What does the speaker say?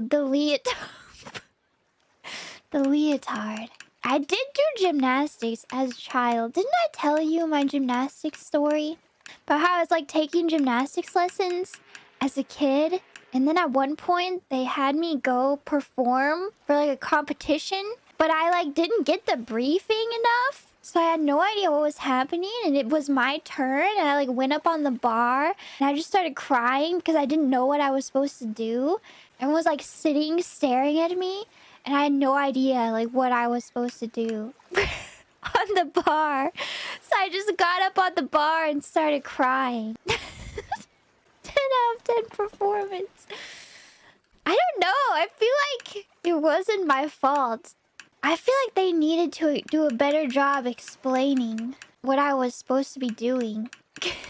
The leotard. the leotard. I did do gymnastics as a child. Didn't I tell you my gymnastics story? About how I was like taking gymnastics lessons as a kid. And then at one point they had me go perform for like a competition. But I like didn't get the briefing enough. So I had no idea what was happening and it was my turn and I like went up on the bar and I just started crying because I didn't know what I was supposed to do. Everyone was like sitting staring at me and I had no idea like what I was supposed to do on the bar. So I just got up on the bar and started crying. 10 out of 10 performance. I don't know. I feel like it wasn't my fault. I feel like they needed to do a better job explaining what I was supposed to be doing.